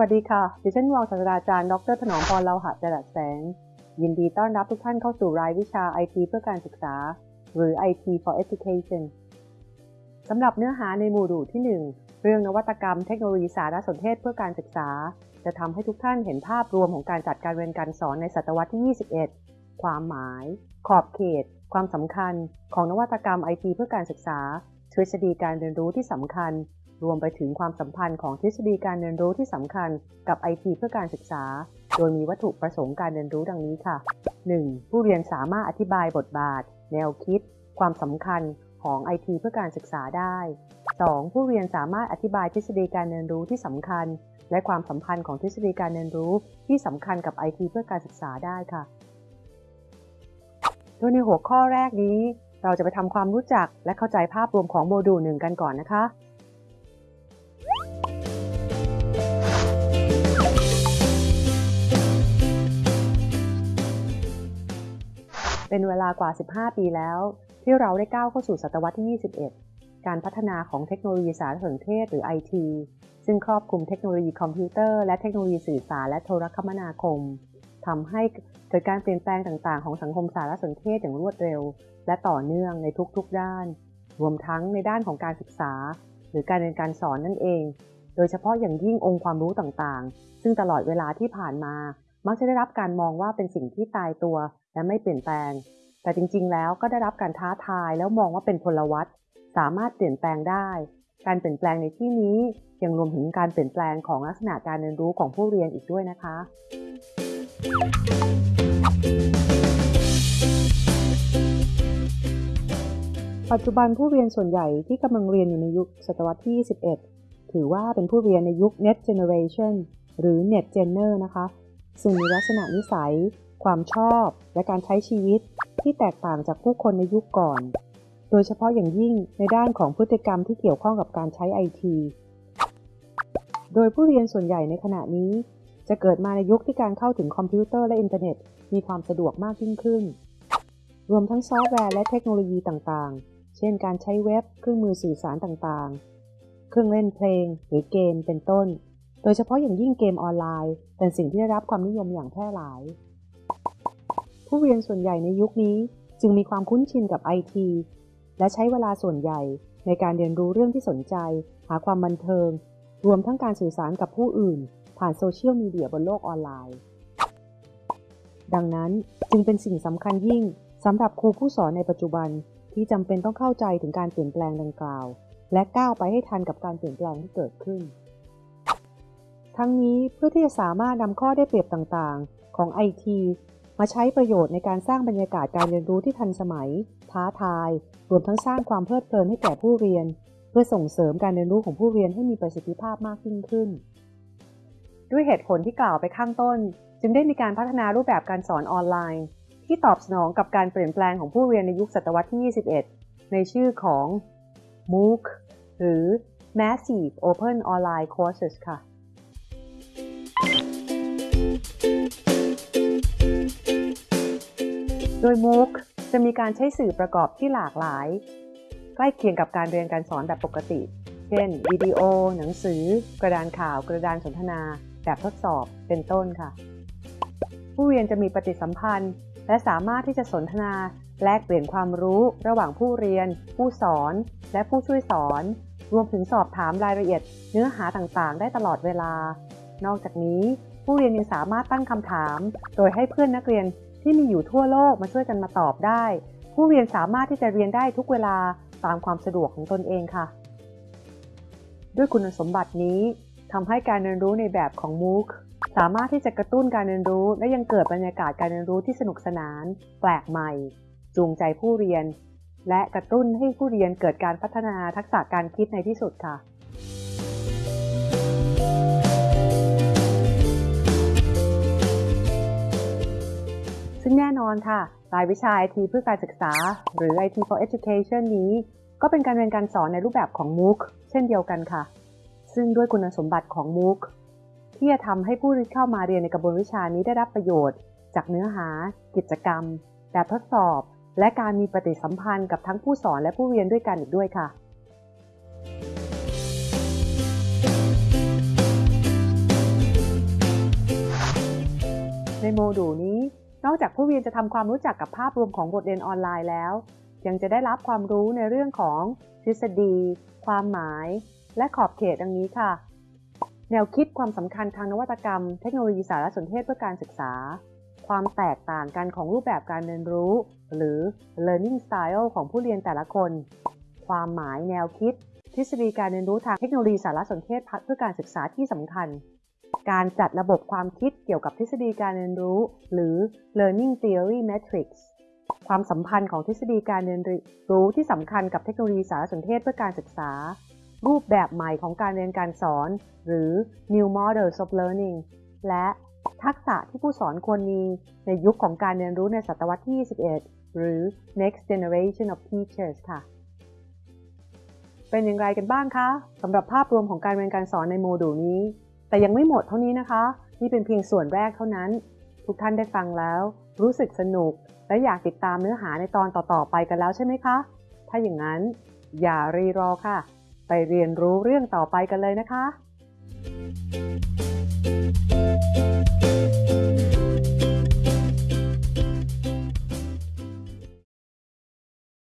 วัสดีค่ะ ดิฉันรองศาสตราจารย์ ดรถนอมพรเลาหะจรัสแสง ยินดีต้อนรับทุกท่านเข้าสู่รายวิชา IT เพื่อการศึกษา หรือ IT for Education สำหรับเนื้อหาในโมดูลที่ 1 เรื่องนวัตกรรมเทคโนโลยีสารสนเทศเพื่อการศึกษา จะทำให้ทุกท่านเห็นภาพรวมของการจัดการเรียนการสอนในศตวรรษที่ 21 ความหมาย ขอบเขต ความสำคัญ ของนวัตกรรม IT เพื่อการศึกษาทฤษฎีการเรียนรู้ที่สำคัญ รวมไปถึงความสัมพันธ์ของทฤษฎีการเรียนรู้ที่สำคัญกับ IT เพื่อการศึกษา โดยมีวัตถุประสงค์การเรียนรู้ดังนี้ค่ะ 1. ผู้เรียนสามารถอธิบายบทบาท แนวคิด ความสำคัญของ IT เพื่อการศึกษาได้ 2. ผู้เรียนสามารถอธิบายทฤษฎีการเรียนรู้ที่สำคัญ และความสัมพันธ์ของทฤษฎีการเรียนรู้ที่สำคัญกับ IT เพื่อการศึกษาได้ค่ะ โดยในหัวข้อแรกนี้ เราจะไปทำความรู้จักและเข้าใจภาพรวมของโมดูลหนึ่งกันก่อนนะคะ เป็นเวลากว่า 15 ปีแล้ว ที่เราได้ก้าวเข้าสู่ศตวรรษที่ 21 การพัฒนาของเทคโนโลยีสารสนเทศหรือ IT ซึ่งครอบคลุมเทคโนโลยีคอมพิวเตอร์และเทคโนโลยีสื่อสารและโทรคมนาคมทำให้เกิดการเปลี่ยนแปลงต่างๆ ของสังคมสารสนเทศอย่างรวดเร็ว และต่อเนื่องในทุกๆด้าน รวมทั้งในด้านของการศึกษา หรือการเรียนการสอนนั่นเอง โดยเฉพาะอย่างยิ่งองค์ความรู้ต่างๆ ซึ่งตลอดเวลาที่ผ่านมา มักจะได้รับการมองว่าเป็นสิ่งที่ตายตัวและไม่เปลี่ยนแปลง แต่จริงๆ แล้วก็ได้รับการท้าทายแล้วมองว่าเป็นพลวัตสามารถเปลี่ยนแปลงได้ การเปลี่ยนแปลงในที่นี้ยังรวมถึงการเปลี่ยนแปลงของลักษณะการเรียนรู้ของผู้เรียนอีกด้วยนะคะ ปัจจุบันผู้เรียนส่วนใหญ่ที่กำลังเรียนอยู่ในยุคศตวรรษที่ 21 ถือว่าเป็นผู้เรียนในยุค Net Generation หรือ Net Gener นะคะ ซึ่งมีลักษณะนิสัย ความชอบ และการใช้ชีวิตที่แตกต่างจากผู้คนในยุคก่อน โดยเฉพาะอย่างยิ่งในด้านของพฤติกรรมที่เกี่ยวข้องกับการใช้ไอทีโดยผู้เรียนส่วนใหญ่ในขณะนี้ จะเกิดมาในยุคที่การเข้าถึงคอมพิวเตอร์และอินเทอร์เน็ต มีความสะดวกมากยิ่งขึ้น รวมทั้งซอฟต์แวร์และเทคโนโลยีต่างๆ เช่นการใช้เว็บ เครื่องมือสื่อสารต่างๆ เครื่องเล่นเพลง หรือเกมเป็นต้น ดยเฉพาะอย่างยิ่งเกมออนไลน์ เป็นสิ่งที่ได้รับความนิยมอย่างแพร่หลาย ผู้เรียนส่วนใหญ่ในยุคนี้จึงมีความคุ้นชินกับไอทีและใช้เวลาส่วนใหญ่ในการเรียนรู้เรื่องที่สนใจ หาความบันเทิง รวมทั้งการสื่อสารกับผู้อื่น ผ่านโซเชียลมีเดียบนโลกออนไลน์ ดังนั้นจึงเป็นสิ่งสำคัญยิ่งสำหรับครูผู้สอนในปัจจุบันที่จำเป็นต้องเข้าใจถึงการเปลี่ยนแปลงดังกล่าว และก้าวไปให้ทันกับการเปลี่ยนแปลงที่เกิดขึ้น ทั้งนี้เพื่อที่จะสามารถนำข้อได้เปรียบต่างๆ ของ IT มาใช้ประโยชน์ในการสร้างบรรยากาศการเรียนรู้ที่ทันสมัย ท้าทาย รวมทั้งสร้างความเพลิดเพลินให้แก่ผู้เรียน เพื่อส่งเสริมการเรียนรู้ของผู้เรียนให้มีประสิทธิภาพมากยิ่งขึ้น ด้วยเหตุผลที่กล่าวไปข้างต้น จึงได้มีการพัฒนารูปแบบการสอนออนไลน์ ที่ตอบสนองกับการเปลี่ยนแปลงของผู้เรียนในยุคศตวรรษที่ 21 ในชื่อของ MOOC หรือ Massive Open Online Courses ค่ะ โดย MOOC จะมีการใช้สื่อประกอบที่หลากหลาย ใกล้เคียงกับการเรียนการสอนแบบปกติ เช่น วิดีโอ หนังสือ กระดานข่าว กระดานสนทนา แบบทดสอบ เป็นต้นค่ะ ผู้เรียนจะมีปฏิสัมพันธ์ และสามารถที่จะสนทนาแลกเปลี่ยนความรู้ระหว่างผู้เรียน ผู้สอน และผู้ช่วยสอน รวมถึงสอบถามรายละเอียด เนื้อหาต่างๆ ได้ตลอดเวลา นอกจากนี้ ผู้เรียนยังสามารถตั้งคำถาม โดยให้เพื่อนนักเรียนที่มีอยู่ทั่วโลกมาช่วยกันมาตอบได้ ผู้เรียนสามารถที่จะเรียนได้ทุกเวลาตามความสะดวกของตนเองค่ะ ด้วยคุณสมบัตินี้ทำให้การเรียนรู้ในแบบของ MOOC สามารถที่จะกระตุ้นการเรียนรู้ และยังเกิดบรรยากาศการเรียนรู้ที่สนุกสนาน แปลกใหม่ จูงใจผู้เรียน และกระตุ้นให้ผู้เรียนเกิดการพัฒนาทักษะการคิดในที่สุดค่ะ ซึ่งแน่นอนค่ะ รายวิชา IT เพื่อการศึกษา หรือ IT for Education นี้ ก็เป็นการเรียนการสอนในรูปแบบของ MOOC เช่นเดียวกันค่ะ ซึ่งด้วยคุณสมบัติของ MOOC ที่จะทำให้ผู้ที่เข้ามาเรียนในกระบวนวิชานี้ได้รับประโยชน์ จากเนื้อหา กิจกรรม แบบทดสอบ และการมีปฏิสัมพันธ์กับทั้งผู้สอนและผู้เรียนด้วยกันอีกด้วยค่ะในโมดูลนี้ นอกจากผู้เรียนจะทำความรู้จักกับภาพรวมของบทเรียนออนไลน์แล้ว ยังจะได้รับความรู้ในเรื่องของทฤษฎี ความหมาย และขอบเขตดังนี้ค่ะ แนวคิดความสำคัญทางนวัตกรรม เทคโนโลยีสารสนเทศเพื่อการศึกษา ความแตกต่างกันของรูปแบบการเรียนรู้ หรือ learning style ของผู้เรียนแต่ละคน ความหมายแนวคิด ทฤษฎีการเรียนรู้ทางเทคโนโลยีสารสนเทศเพื่อการศึกษาที่สำคัญ การจัดระบบความคิดเกี่ยวกับทฤษฎีการเรียนรู้ หรือ learning theory matrix ความสัมพันธ์ของทฤษฎีการเรียนรู้ที่สำคัญกับเทคโนโลยีสารสนเทศเพื่อการศึกษา รูปแบบใหม่ของการเรียนการสอน หรือ new models of learning และทักษะที่ผู้สอนควรมีในยุคของการเรียนรู้ในศตวรรษที่ 21 หรือ next generation of teachers ค่ะ เป็นอย่างไรกันบ้างคะสำหรับภาพรวมของการเรียนการสอนในโมดูลนี้ แต่ยังไม่หมดเท่านี้นะคะ นี่เป็นเพียงส่วนแรกเท่านั้น ทุกท่านได้ฟังแล้ว รู้สึกสนุก และอยากติดตามเนื้อหาในตอนต่อๆไปกันแล้วใช่ไหมคะ ถ้าอย่างนั้นอย่ารีรอค่ะ ไปเรียนรู้เรื่องต่อไปกันเลยนะคะ